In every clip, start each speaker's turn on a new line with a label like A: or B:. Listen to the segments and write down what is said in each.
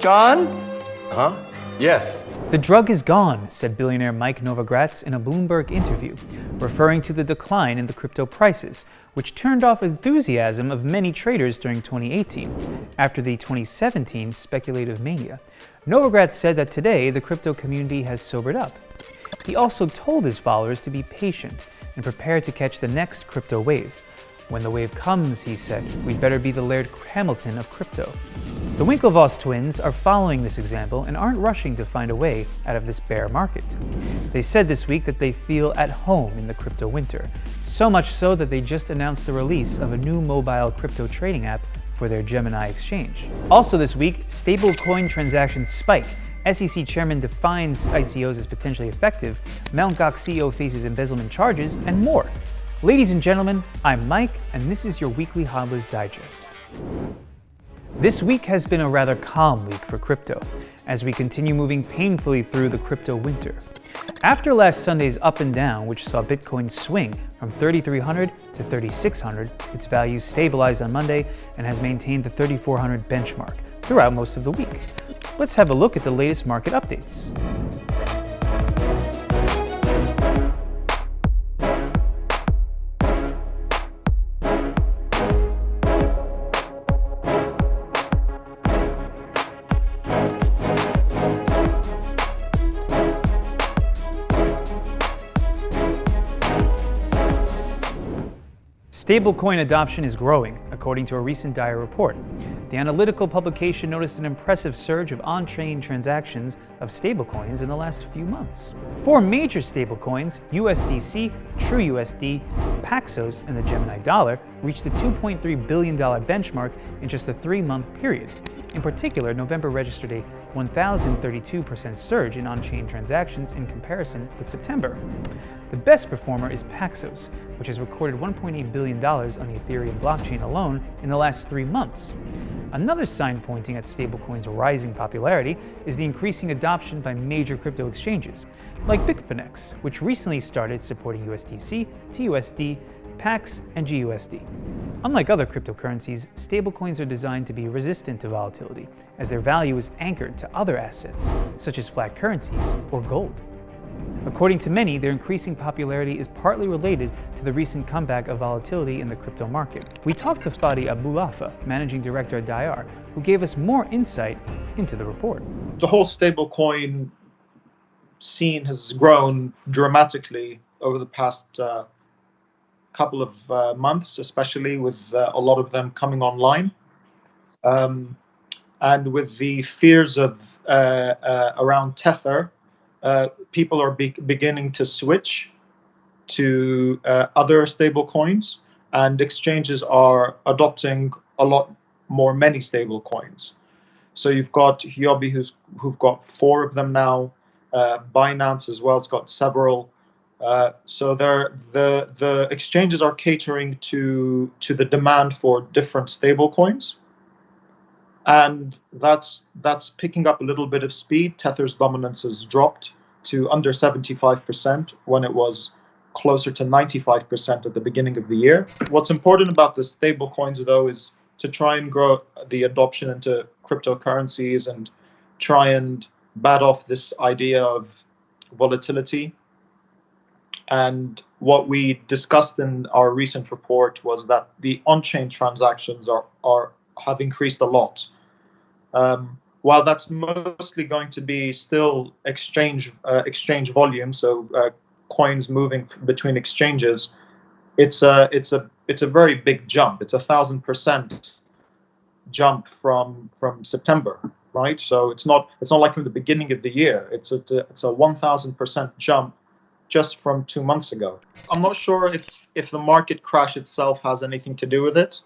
A: John?
B: Huh? Yes.
C: The drug is gone, said billionaire Mike Novogratz in a Bloomberg interview, referring to the decline in the crypto prices, which turned off enthusiasm of many traders during 2018 after the 2017 speculative mania. Novogratz said that today the crypto community has sobered up. He also told his followers to be patient and prepare to catch the next crypto wave. When the wave comes, he said, we'd better be the Laird Hamilton of crypto. The Winklevoss twins are following this example and aren't rushing to find a way out of this bear market. They said this week that they feel at home in the crypto winter, so much so that they just announced the release of a new mobile crypto trading app for their Gemini exchange. Also this week, stablecoin transactions spike. SEC chairman defines ICOs as potentially effective, Mt. Gox CEO faces embezzlement charges, and more. Ladies and gentlemen, I'm Mike, and this is your weekly Hodler's Digest. This week has been a rather calm week for crypto, as we continue moving painfully through the crypto winter. After last Sunday's up and down, which saw Bitcoin swing from 3,300 to 3,600, its value stabilized on Monday and has maintained the 3,400 benchmark throughout most of the week. Let's have a look at the latest market updates. Stablecoin adoption is growing, according to a recent Diar report. The analytical publication noticed an impressive surge of on-chain transactions of stablecoins in the last few months. Four major stablecoins, USDC, TrueUSD, Paxos, and the Gemini Dollar, reached the $2.3 billion benchmark in just a three-month period. In particular, November registered a 1,032% surge in on-chain transactions in comparison with September. The best performer is Paxos, which has recorded $1.8 billion on the Ethereum blockchain alone in the last three months. Another sign pointing at stablecoins' rising popularity is the increasing adoption by major crypto exchanges, like Bitfinex, which recently started supporting USDC, TUSD, PAX, and GUSD. Unlike other cryptocurrencies, stablecoins are designed to be resistant to volatility, as their value is anchored to other assets, such as fiat currencies or gold. According to many, their increasing popularity is partly related to the recent comeback of volatility in the crypto market. We talked to Fadi Aboualfa, managing director at Diar, who gave us more insight into the report.
D: The whole stablecoin scene has grown dramatically over the past uh, couple of uh, months, especially with uh, a lot of them coming online. Um, and with the fears of uh, uh, around Tether uh, people are be beginning to switch to uh, other stable coins and exchanges are adopting a lot more many stable coins. So you've got Huobi who's who've got four of them now. Binance as well has got several. Uh, so the the exchanges are catering to to the demand for different stable coins and that's that's picking up a little bit of speed. Tether's dominance has dropped to under 75% when it was closer to 95% at the beginning of the year. What's important about the stable coins though is to try and grow the adoption into cryptocurrencies and try and bat off this idea of volatility. And what we discussed in our recent report was that the on-chain transactions are, are have increased a lot. Um, while that's mostly going to be still exchange uh, exchange volume, so uh, coins moving between exchanges, it's a it's a it's a very big jump. It's a thousand percent jump from from September, right? So it's not it's not like from the beginning of the year. It's a it's a one thousand percent jump just from two months ago. I'm not sure if if the market crash itself has anything to do with it.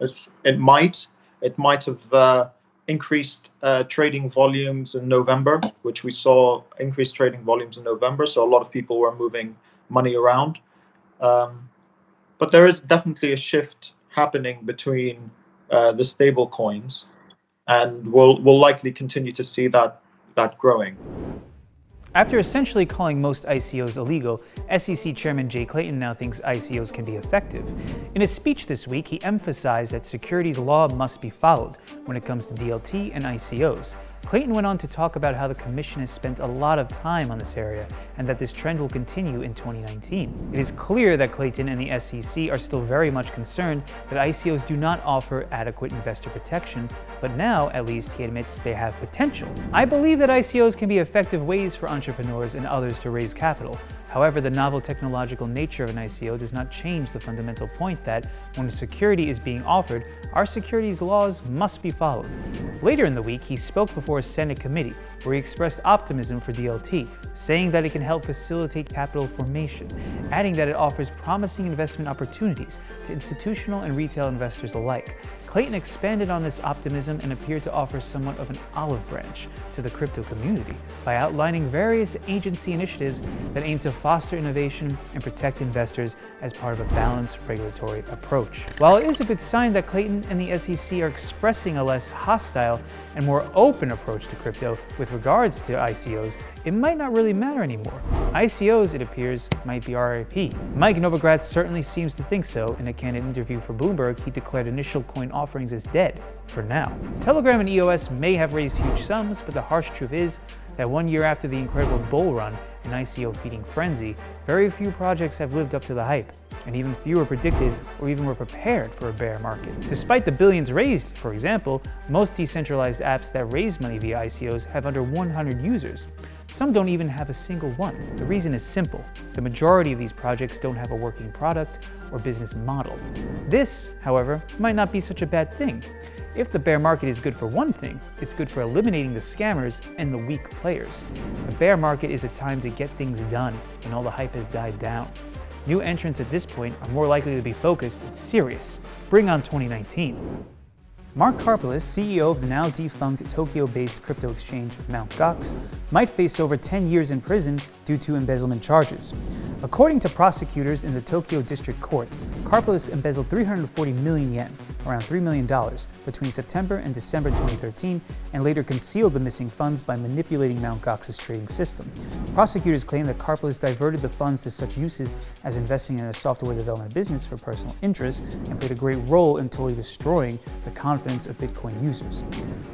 D: It, it might. It might have. Uh, increased uh, trading volumes in November, which we saw increased trading volumes in November. So a lot of people were moving money around. Um, but there is definitely a shift happening between uh, the stable coins, and we'll we'll likely continue to see that that growing.
C: After essentially calling most ICOs illegal, SEC Chairman Jay Clayton now thinks ICOs can be effective. In a speech this week, he emphasized that securities law must be followed when it comes to DLT and ICOs. Clayton went on to talk about how the Commission has spent a lot of time on this area and that this trend will continue in 2019. It is clear that Clayton and the SEC are still very much concerned that ICOs do not offer adequate investor protection, but now, at least, he admits they have potential. I believe that ICOs can be effective ways for entrepreneurs and others to raise capital, However, the novel technological nature of an ICO does not change the fundamental point that when a security is being offered, our securities laws must be followed. Later in the week, he spoke before a Senate committee where he expressed optimism for DLT, saying that it can help facilitate capital formation, adding that it offers promising investment opportunities to institutional and retail investors alike. Clayton expanded on this optimism and appeared to offer somewhat of an olive branch to the crypto community by outlining various agency initiatives that aim to foster innovation and protect investors as part of a balanced regulatory approach. While it is a good sign that Clayton and the SEC are expressing a less hostile and more open approach to crypto with regards to ICOs, it might not really matter anymore. ICOs, it appears, might be RIP. Mike Novogratz certainly seems to think so. In a candid interview for Bloomberg, he declared initial coin offerings is dead, for now. Telegram and EOS may have raised huge sums, but the harsh truth is that one year after the incredible bull run and ICO feeding frenzy, very few projects have lived up to the hype and even fewer predicted or even were prepared for a bear market. Despite the billions raised, for example, most decentralized apps that raise money via ICOs have under 100 users. Some don't even have a single one. The reason is simple. The majority of these projects don't have a working product or business model. This, however, might not be such a bad thing. If the bear market is good for one thing, it's good for eliminating the scammers and the weak players. A bear market is a time to get things done when all the hype has died down. New entrants at this point are more likely to be focused and serious. Bring on 2019. Mark Karpeles, CEO of the now defunct Tokyo-based crypto exchange Mt. Gox, might face over 10 years in prison due to embezzlement charges. According to prosecutors in the Tokyo District Court, Karpeles embezzled 340 million yen, around $3 million, between September and December 2013, and later concealed the missing funds by manipulating Mt. Gox's trading system. Prosecutors claim that Karpeles diverted the funds to such uses as investing in a software development business for personal interests and played a great role in totally destroying the confidence of Bitcoin users.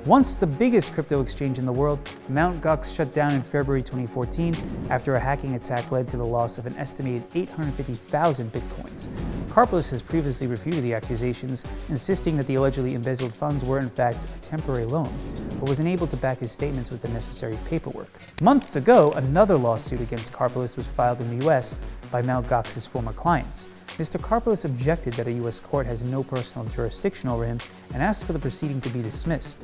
C: Once the biggest crypto exchange in the world, Mt. Gox shut down in February 2014 after a hacking attack led to the loss of an estimated 850,000 Bitcoins. Karpeles has previously refuted the accusations, insisting that the allegedly embezzled funds were in fact a temporary loan, but was unable to back his statements with the necessary paperwork. Months ago, another lawsuit against Karpeles was filed in the US by Mt. Gox's former clients. Mr. Karpeles objected that a U.S. court has no personal jurisdiction over him and asked for the proceeding to be dismissed.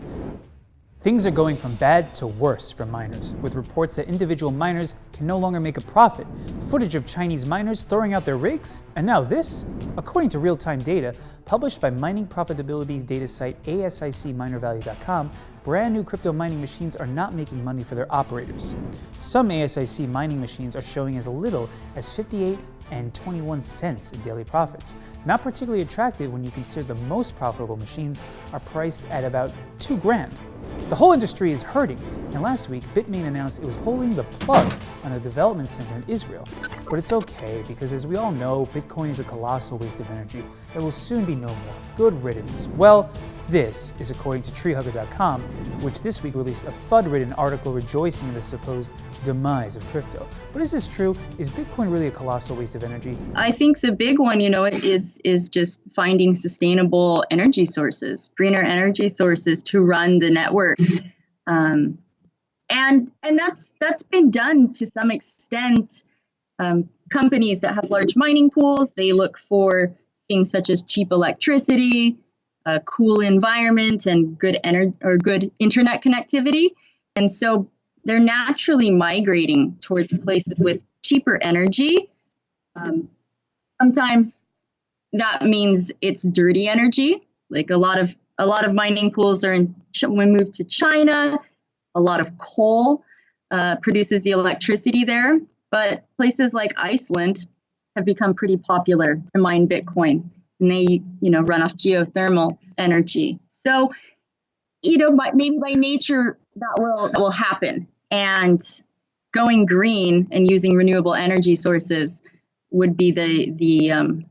C: Things are going from bad to worse for miners, with reports that individual miners can no longer make a profit, footage of Chinese miners throwing out their rigs, and now this? According to real-time data published by mining profitability data site ASICminervalue.com, brand new crypto mining machines are not making money for their operators. Some ASIC mining machines are showing as little as 58 and 21 cents in daily profits. Not particularly attractive when you consider the most profitable machines are priced at about 2 grand. The whole industry is hurting, and last week Bitmain announced it was pulling the plug on a development center in Israel. But it's okay, because as we all know, Bitcoin is a colossal waste of energy that will soon be no more. Good riddance. Well, this is according to treehugger.com, which this week released a FUD-ridden article rejoicing in the supposed demise of crypto. But is this true? Is Bitcoin really a colossal waste of energy?
A: I think the big one, you know, is is just finding sustainable energy sources, greener energy sources to run the network. Um, and and that's that's been done to some extent. Um, companies that have large mining pools, they look for things such as cheap electricity, a cool environment and good ener- or good internet connectivity. And so they're naturally migrating towards places with cheaper energy. Um, sometimes that means it's dirty energy. Like a lot of a lot of mining pools are in. When we move to China, a lot of coal uh, produces the electricity there. But places like Iceland have become pretty popular to mine Bitcoin and they you know run off geothermal energy so you know by, maybe by nature that will that will happen and going green and using renewable energy sources would be the the um,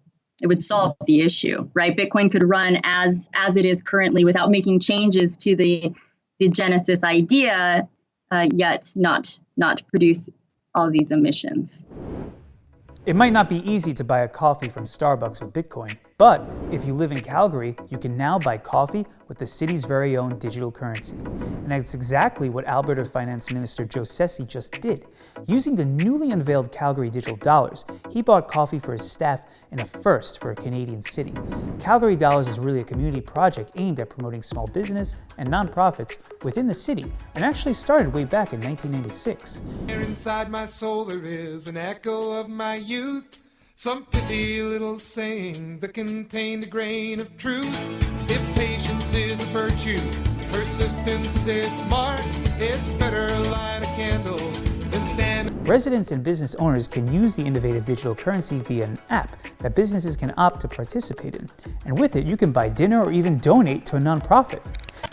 A: it would solve the issue, right? Bitcoin could run as as it is currently without making changes to the the Genesis idea, uh, yet not not produce all these emissions.
C: It might not be easy to buy a coffee from Starbucks with Bitcoin, but if you live in Calgary, you can now buy coffee with the city's very own digital currency. And that's exactly what Alberta Finance Minister Joe Ceci just did. Using the newly unveiled Calgary digital dollars, he bought coffee for his staff in a first for a Canadian city. Calgary Dollars is really a community project aimed at promoting small business and nonprofits within the city and actually started way back in 1996.
E: Inside my soul there is an echo of my youth some pithy little saying that contained a grain of truth. If patience is a virtue, persistence is its mark, it's better light a candle than stand.
C: Residents and business owners can use the innovative digital currency via an app that businesses can opt to participate in. And with it, you can buy dinner or even donate to a nonprofit.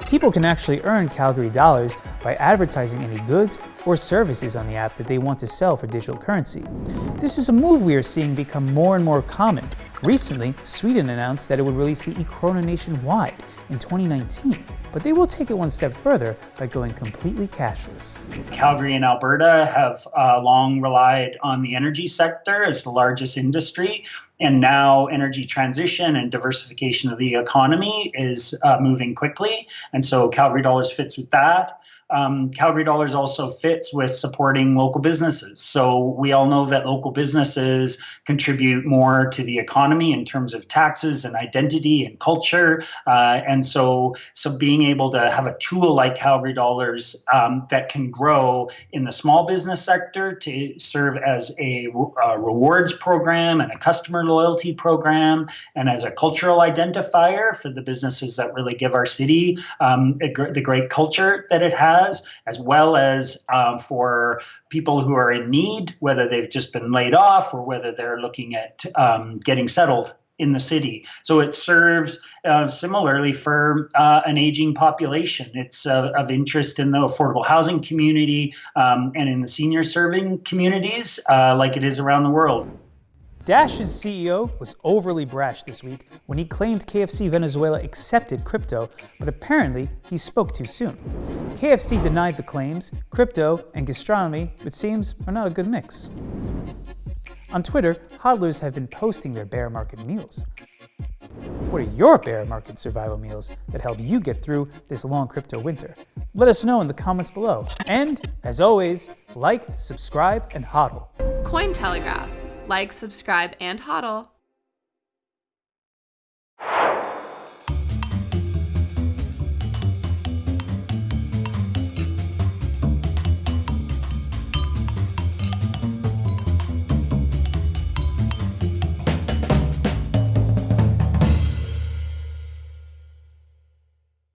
C: People can actually earn Calgary dollars by advertising any goods or services on the app that they want to sell for digital currency. This is a move we are seeing become more and more common. Recently, Sweden announced that it would release the e-krona nationwide in 2019, but they will take it one step further by going completely cashless.
F: Calgary and Alberta have uh, long relied on the energy sector as the largest industry, and now energy transition and diversification of the economy is uh, moving quickly, and so Calgary Dollars fits with that um, Calgary Dollars also fits with supporting local businesses. So we all know that local businesses contribute more to the economy in terms of taxes and identity and culture. Uh, and so, so being able to have a tool like Calgary Dollars um, that can grow in the small business sector to serve as a, a rewards program and a customer loyalty program and as a cultural identifier for the businesses that really give our city um, a, the great culture that it has has, as well as um, for people who are in need, whether they've just been laid off or whether they're looking at um, getting settled in the city. So it serves uh, similarly for uh, an aging population. It's uh, of interest in the affordable housing community um, and in the senior serving communities uh, like it is around the world.
C: Dash's CEO was overly brash this week when he claimed KFC Venezuela accepted crypto, but apparently he spoke too soon. KFC denied the claims. Crypto and gastronomy, it seems, are not a good mix. On Twitter, hodlers have been posting their bear market meals. What are your bear market survival meals that help you get through this long crypto winter? Let us know in the comments below. And, as always, like, subscribe, and hodl.
G: Cointelegraph like, subscribe, and hodl.